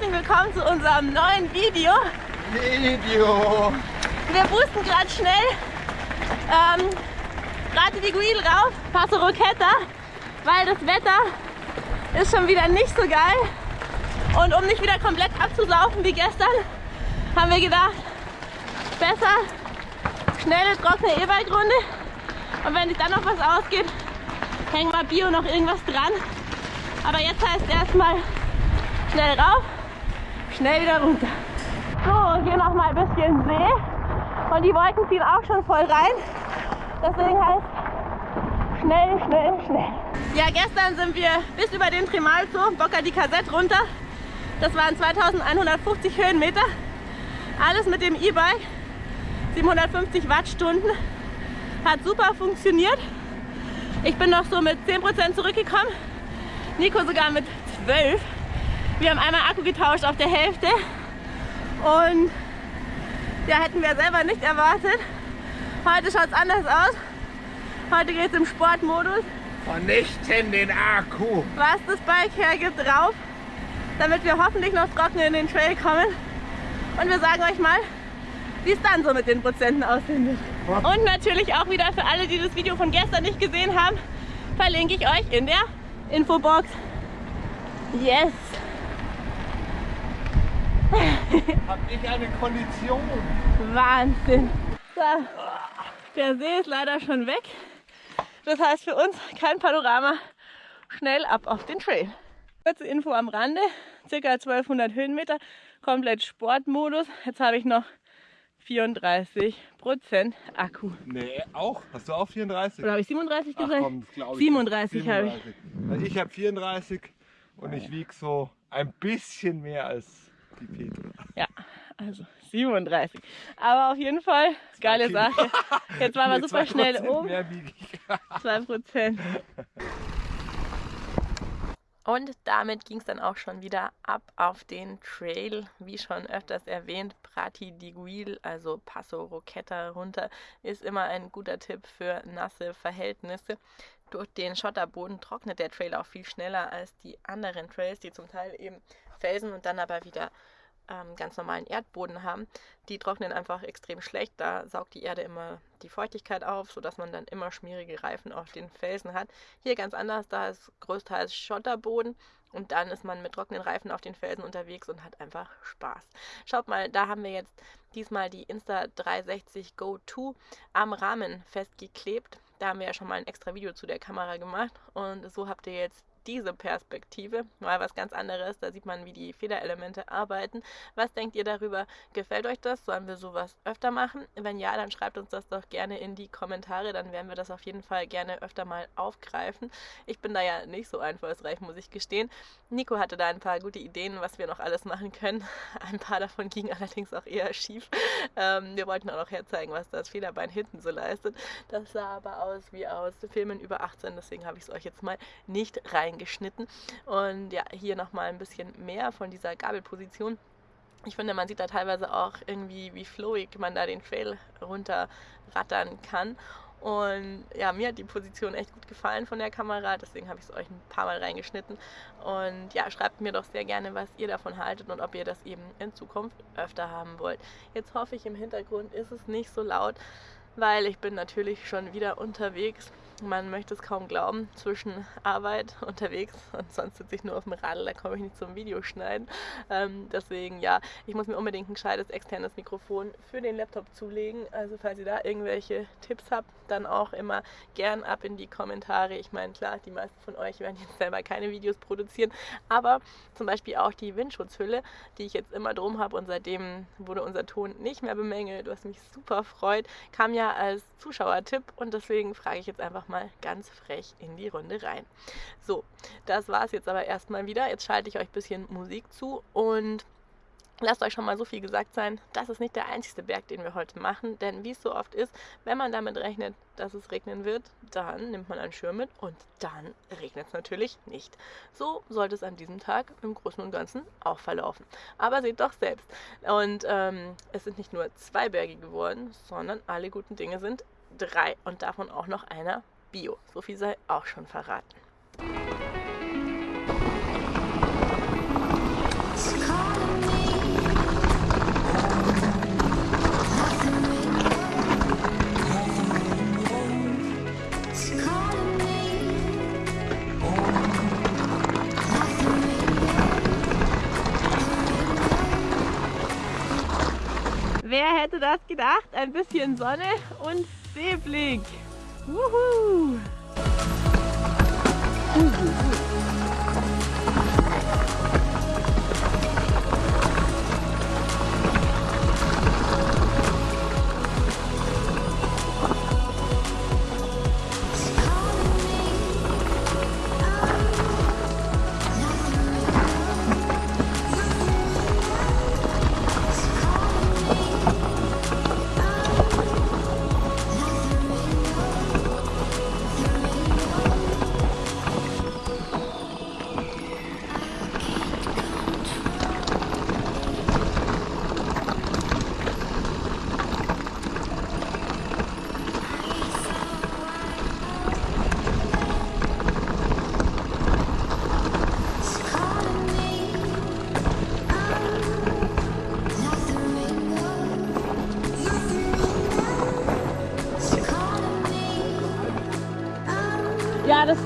herzlich willkommen zu unserem neuen Video. Video. Wir boosten gerade schnell ähm, Rate di Guil rauf, Passo Roqueta, weil das Wetter ist schon wieder nicht so geil. Und um nicht wieder komplett abzusaufen wie gestern, haben wir gedacht, besser schnelle, trockene E-Bike-Runde. Und wenn sich dann noch was ausgeht, hängen wir Bio noch irgendwas dran. Aber jetzt heißt erstmal schnell rauf, schnell wieder runter. So, hier noch mal ein bisschen See. Und die Wolken ziehen auch schon voll rein. Deswegen heißt schnell, schnell, schnell. Ja, gestern sind wir bis über den Trimalzo, Bocca di Cassette runter. Das waren 2150 Höhenmeter. Alles mit dem E-Bike. 750 Wattstunden. Hat super funktioniert. Ich bin noch so mit 10% zurückgekommen. Nico sogar mit 12. Wir haben einmal Akku getauscht auf der Hälfte. Und ja, hätten wir selber nicht erwartet. Heute schaut es anders aus. Heute geht es im Sportmodus. Vernichten den Akku. Was das Bike hergibt, drauf, damit wir hoffentlich noch trocken in den Trail kommen. Und wir sagen euch mal, wie es dann so mit den Prozenten aussehen wird. Und natürlich auch wieder für alle, die das Video von gestern nicht gesehen haben, verlinke ich euch in der Infobox. Yes! Hab ich eine Kondition. Wahnsinn! So, der See ist leider schon weg. Das heißt für uns kein Panorama. Schnell ab auf den Trail. Kurze Info am Rande, circa 1200 Höhenmeter, komplett Sportmodus. Jetzt habe ich noch 34 Prozent Akku. Nee, auch? Hast du auch 34? Oder habe ich 37 Ach gesagt? komm, das glaub ich 37 nicht. habe ich. 37. Also ich habe 34 und ich wiege so ein bisschen mehr als die Petra. Ja, also 37. Aber auf jeden Fall, geile Kilo. Sache. Jetzt waren wir Nee, super 2% schnell oben. Mehr wiege ich. 2 Prozent. Und damit ging es dann auch schon wieder ab auf den Trail, wie schon öfters erwähnt, Prati di Guil, also Passo Roqueta runter, ist immer ein guter Tipp für nasse Verhältnisse. Durch den Schotterboden trocknet der Trail auch viel schneller als die anderen Trails, die zum Teil eben Felsen und dann aber wieder ähm, ganz normalen Erdboden haben. Die trocknen einfach extrem schlecht. Da saugt die Erde immer die Feuchtigkeit auf, sodass man dann immer schmierige Reifen auf den Felsen hat. Hier ganz anders, da ist größtenteils Schotterboden und dann ist man mit trockenen Reifen auf den Felsen unterwegs und hat einfach Spaß. Schaut mal, da haben wir jetzt diesmal die Insta360 Go 2 am Rahmen festgeklebt. Da haben wir ja schon mal ein extra Video zu der Kamera gemacht und so habt ihr jetzt diese Perspektive, mal was ganz anderes. Da sieht man, wie die Federelemente arbeiten. Was denkt ihr darüber? Gefällt euch das? Sollen wir sowas öfter machen? Wenn ja, dann schreibt uns das doch gerne in die Kommentare. Dann werden wir das auf jeden Fall gerne öfter mal aufgreifen. Ich bin da ja nicht so einfallsreich, muss ich gestehen. Nico hatte da ein paar gute Ideen, was wir noch alles machen können. Ein paar davon gingen allerdings auch eher schief. Ähm, wir wollten auch noch herzeigen, was das Federbein hinten so leistet. Das sah aber aus wie aus Filmen über 18, deswegen habe ich es euch jetzt mal nicht reingeschnitten. Und ja, hier nochmal ein bisschen mehr von dieser Gabelposition. Ich finde, man sieht da teilweise auch irgendwie, wie flowig man da den Trail runterrattern kann. Und ja, mir hat die Position echt gut gefallen von der Kamera, deswegen habe ich es euch ein paar Mal reingeschnitten. Und ja, schreibt mir doch sehr gerne, was ihr davon haltet und ob ihr das eben in Zukunft öfter haben wollt. Jetzt hoffe ich, im Hintergrund ist es nicht so laut, weil ich bin natürlich schon wieder unterwegs. Man möchte es kaum glauben, zwischen Arbeit unterwegs und sonst sitze ich nur auf dem Radl, da komme ich nicht zum Videoschneiden. Ähm, deswegen, ja, ich muss mir unbedingt ein gescheites externes Mikrofon für den Laptop zulegen. Also falls ihr da irgendwelche Tipps habt, dann auch immer gern ab in die Kommentare. Ich meine, klar, die meisten von euch werden jetzt selber keine Videos produzieren, aber zum Beispiel auch die Windschutzhülle, die ich jetzt immer drum habe und seitdem wurde unser Ton nicht mehr bemängelt, was mich super freut, kam ja als Zuschauertipp und deswegen frage ich jetzt einfach mal ganz frech in die Runde rein. So, das war es jetzt aber erstmal wieder. Jetzt schalte ich euch ein bisschen Musik zu und Lasst euch schon mal so viel gesagt sein, das ist nicht der einzige Berg, den wir heute machen, denn wie es so oft ist, wenn man damit rechnet, dass es regnen wird, dann nimmt man einen Schirm mit und dann regnet es natürlich nicht. So sollte es an diesem Tag im Großen und Ganzen auch verlaufen. Aber seht doch selbst. Und ähm, es sind nicht nur zwei Berge geworden, sondern alle guten Dinge sind drei und davon auch noch einer Bio. So viel sei auch schon verraten. Wer hätte das gedacht? Ein bisschen Sonne und Seeblick. Wuhu! Ja, das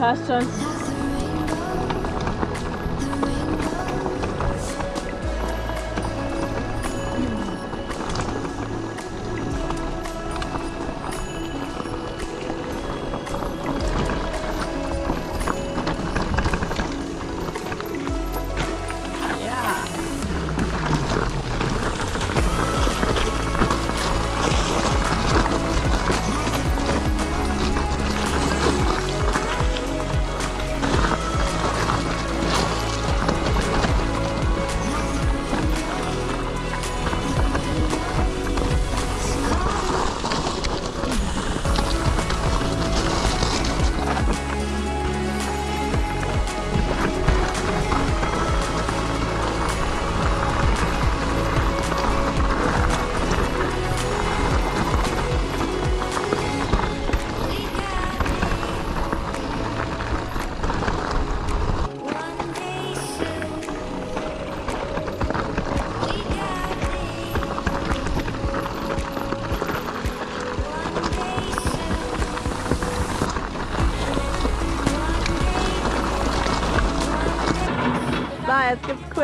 passt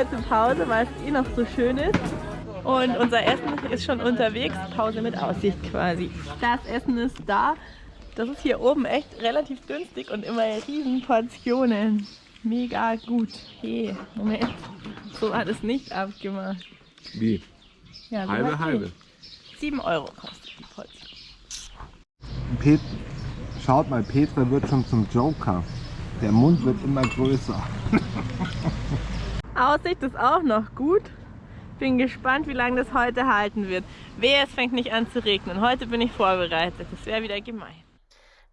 kurze Pause, weil es eh noch so schön ist. Und unser Essen ist schon unterwegs. Pause mit Aussicht quasi. Das Essen ist da. Das ist hier oben echt relativ günstig und immer in riesen Portionen. Mega gut. Hey, Moment. So war das nicht abgemacht. Wie? Ja, so Halbe, halbe. nicht. 7 Euro kostet die Portion. Pet Schaut mal, Petra wird schon zum Joker. Der Mund wird immer größer. Aussicht ist auch noch gut. Bin gespannt, wie lange das heute halten wird. Wehe, es fängt nicht an zu regnen. Heute bin ich vorbereitet. Das wäre wieder gemein.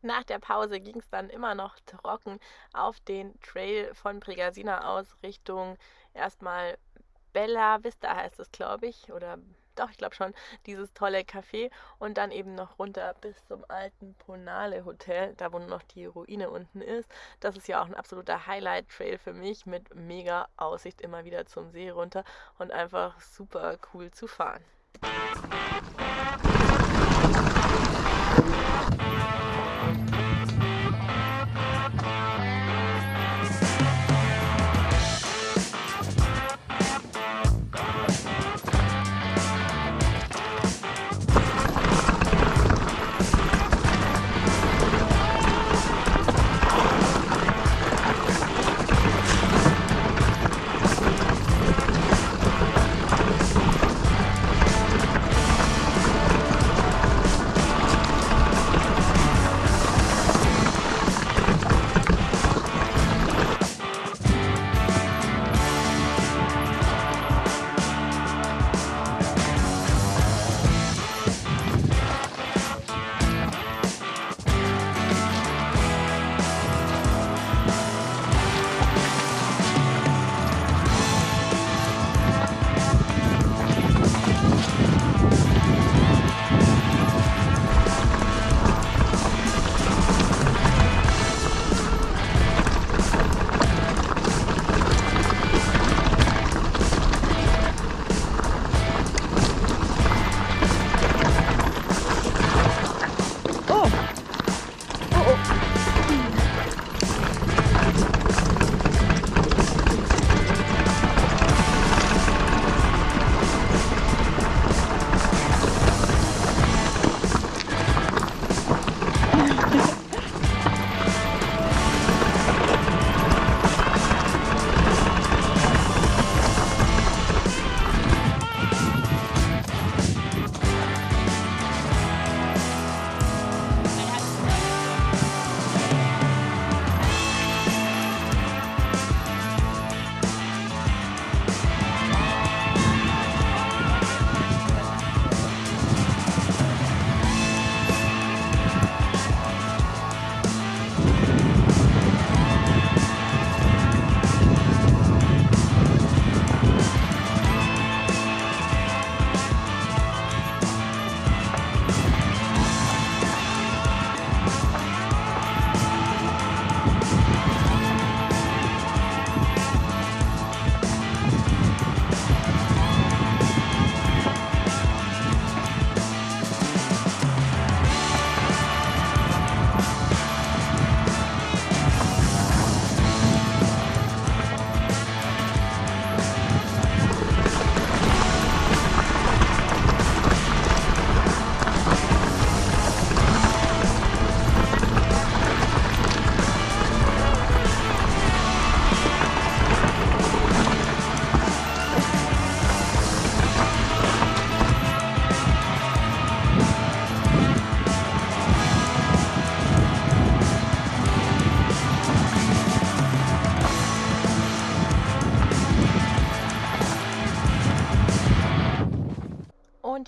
Nach der Pause ging es dann immer noch trocken auf den Trail von Pregasina aus Richtung erstmal Bella Vista heißt es, glaube ich. Oder doch, ich glaube schon, dieses tolle Café und dann eben noch runter bis zum alten Ponale Hotel, da wo noch die Ruine unten ist. Das ist ja auch ein absoluter Highlight-Trail für mich mit mega Aussicht immer wieder zum See runter und einfach super cool zu fahren.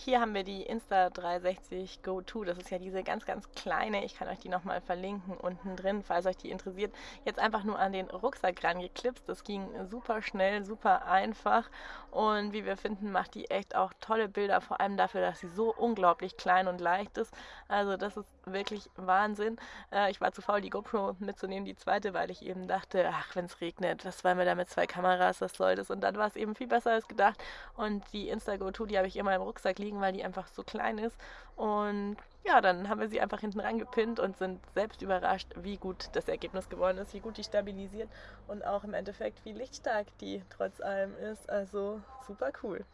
Hier haben wir die Insta360 Go 2. Das ist ja diese ganz, ganz kleine. Ich kann euch die nochmal verlinken unten drin, falls euch die interessiert. Jetzt einfach nur an den Rucksack rangeklipst. Das ging super schnell, super einfach. Und wie wir finden, macht die echt auch tolle Bilder, vor allem dafür, dass sie so unglaublich klein und leicht ist. Also das ist wirklich Wahnsinn. Äh, ich war zu faul, die GoPro mitzunehmen, die zweite, weil ich eben dachte, ach, wenn es regnet, was wollen wir da mit zwei Kameras, was soll das? Und dann war es eben viel besser als gedacht. Und die Insta-Go 2, die habe ich immer im Rucksack liegen, weil die einfach so klein ist. Und ja, dann haben wir sie einfach hinten rangepinnt und sind selbst überrascht, wie gut das Ergebnis geworden ist, wie gut die stabilisiert und auch im Endeffekt, wie lichtstark die trotz allem ist. Also super cool.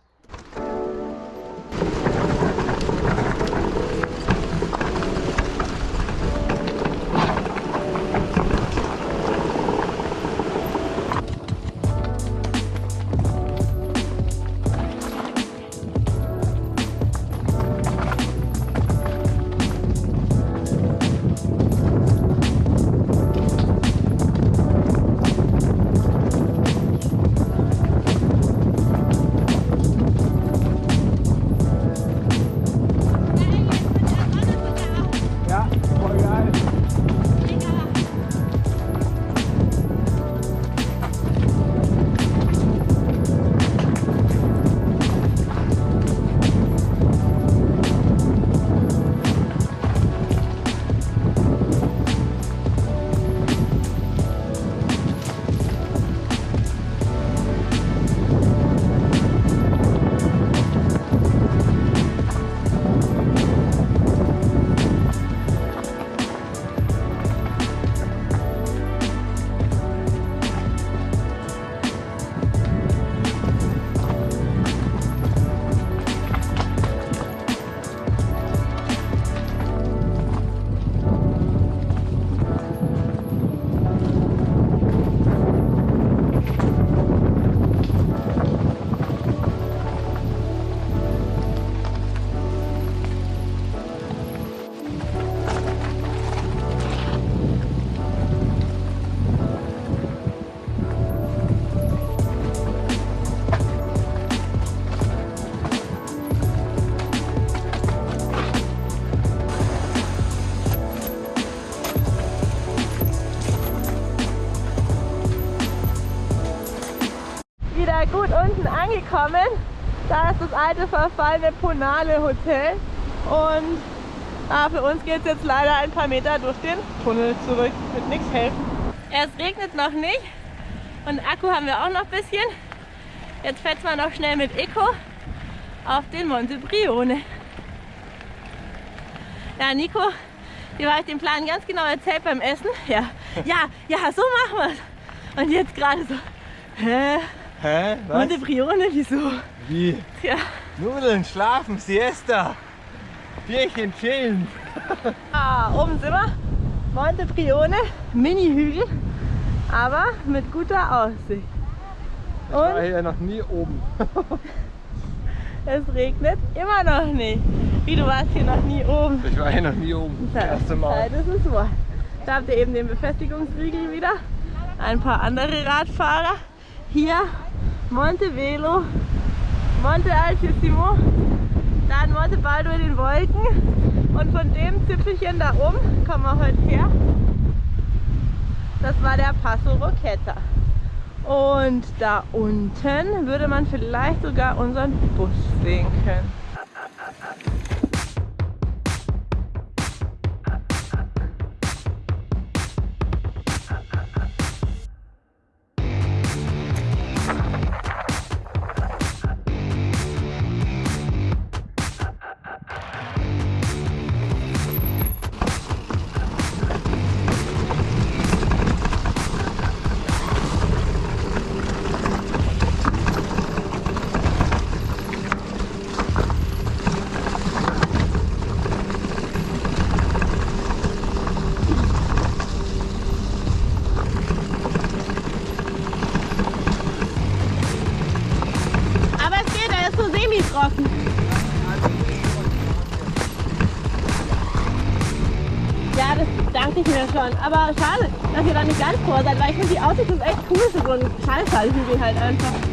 Angekommen. Da ist das alte verfallene Ponale Hotel und ah, für uns geht es jetzt leider ein paar Meter durch den Tunnel zurück. Mit nichts helfen. Es regnet noch nicht und Akku haben wir auch noch ein bisschen. Jetzt fährt man noch schnell mit Eco auf den Monte Brione. Ja, Nico, dir war ich den Plan ganz genau erzählt beim Essen. Ja, ja, ja, so machen wir es. Und jetzt gerade so, hä? Hä? Was? Monte Brione, wieso? Wie? Tja. Nudeln, schlafen, Siesta. Bierchen chillen. Ah, oben sind wir. Monte Brione, Mini-Hügel, aber mit guter Aussicht. Ich war hier noch nie oben. es regnet immer noch nicht. Wie, du warst hier noch nie oben? Ich war hier noch nie oben. Das erste Mal. Das ist wahr. Da habt ihr eben den Befestigungsriegel wieder. Ein paar andere Radfahrer. Hier Monte Velo, Monte Altissimo, dann Monte Baldo in den Wolken und von dem Zipfelchen da oben kommen wir heute her. Das war der Passo Rocchetta. Und da unten würde man vielleicht sogar unseren Bus sehen können. Schon. Aber schade, dass ihr da nicht ganz vor seid, weil ich finde die Aussicht ist echt cool für so einen Schallfallhügel halt einfach.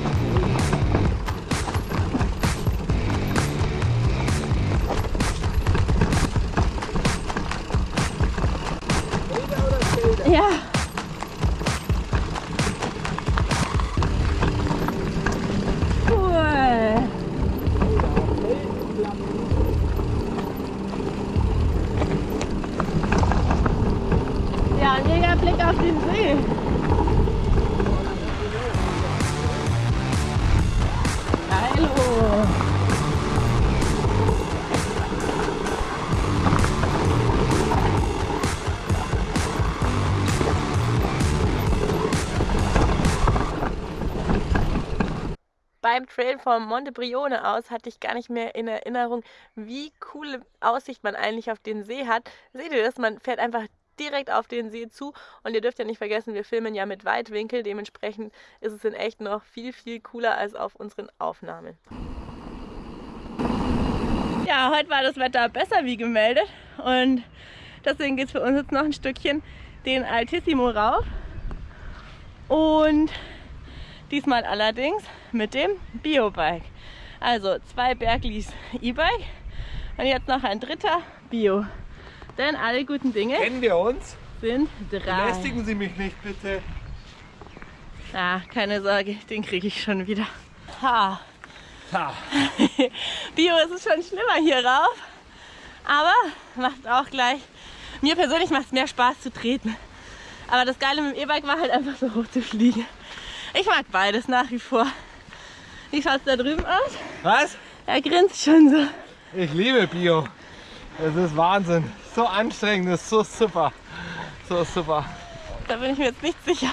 Trail vom Monte Brione aus hatte ich gar nicht mehr in Erinnerung, wie coole Aussicht man eigentlich auf den See hat. Seht ihr das? Man fährt einfach direkt auf den See zu und ihr dürft ja nicht vergessen, wir filmen ja mit Weitwinkel, dementsprechend ist es in echt noch viel, viel cooler als auf unseren Aufnahmen. Ja, heute war das Wetter besser wie gemeldet und deswegen geht es für uns jetzt noch ein Stückchen den Altissimo rauf und diesmal allerdings mit dem Biobike. Also zwei Berglis E-Bike und jetzt noch ein dritter Bio. Denn alle guten Dinge Kennen wir uns? sind drei. Belästigen Sie mich nicht, bitte. Ah, keine Sorge, den kriege ich schon wieder. Ha. Ha. Bio ist es schon schlimmer hier rauf. Aber macht auch gleich. Mir persönlich macht es mehr Spaß zu treten. Aber das Geile mit dem E-Bike war halt einfach so hoch zu fliegen. Ich mag beides nach wie vor. Wie schaut es da drüben aus? Was? Er grinst schon so. Ich liebe Bio. Es ist Wahnsinn. So anstrengend, ist so super. So super. Da bin ich mir jetzt nicht sicher,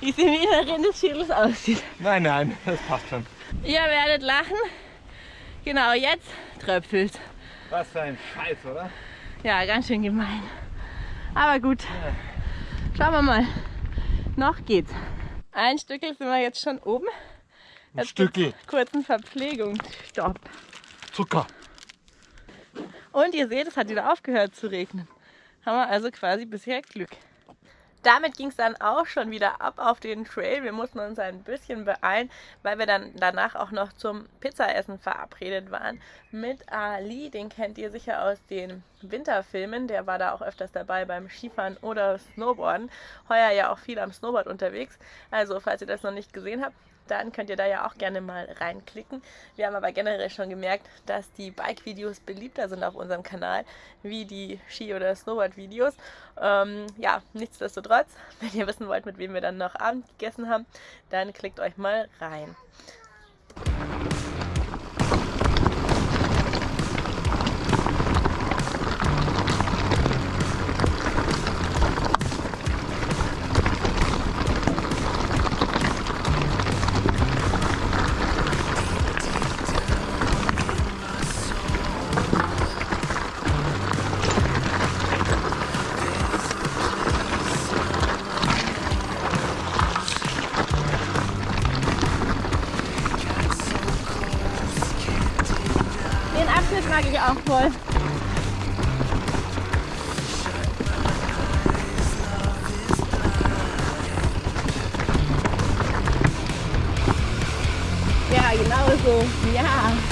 wie es im Inneren des Schädels aussieht. Nein, nein, das passt schon. Ihr werdet lachen. Genau, jetzt tröpfelt. Was für ein Scheiß, oder? Ja, ganz schön gemein. Aber gut. Schauen wir mal. Noch geht's. Ein Stückel sind wir jetzt schon oben. Ein Jetzt Stückel Kurzen Verpflegungsstopp. Zucker. Und ihr seht, es hat wieder aufgehört zu regnen. Haben wir also quasi bisher Glück. Damit ging es dann auch schon wieder ab auf den Trail. Wir mussten uns ein bisschen beeilen, weil wir dann danach auch noch zum Pizzaessen verabredet waren mit Ali. Den kennt ihr sicher aus den Winterfilmen. Der war da auch öfters dabei beim Skifahren oder Snowboarden. Heuer ja auch viel am Snowboard unterwegs. Also, falls ihr das noch nicht gesehen habt, dann könnt ihr da ja auch gerne mal reinklicken. Wir haben aber generell schon gemerkt, dass die Bike-Videos beliebter sind auf unserem Kanal, wie die Ski- oder Snowboard-Videos. Ähm, ja, nichtsdestotrotz, wenn ihr wissen wollt, mit wem wir dann noch Abend gegessen haben, dann klickt euch mal rein. Ja, genau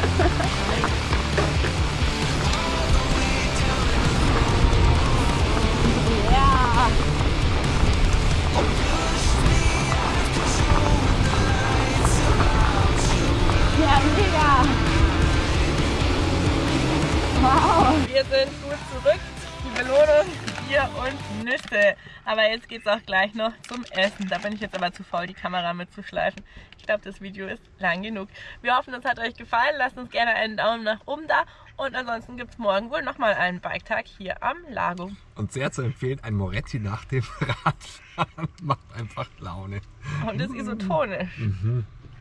Aber jetzt geht es auch gleich noch zum Essen. Da bin ich jetzt aber zu faul, die Kamera mitzuschleifen. Ich glaube, das Video ist lang genug. Wir hoffen, es hat euch gefallen. Lasst uns gerne einen Daumen nach oben da. Und ansonsten gibt es morgen wohl nochmal einen Biketag hier am Lago. Und sehr zu empfehlen, ein Moretti nach dem Radfahren macht einfach Laune. Und ist isotonisch. Mhm.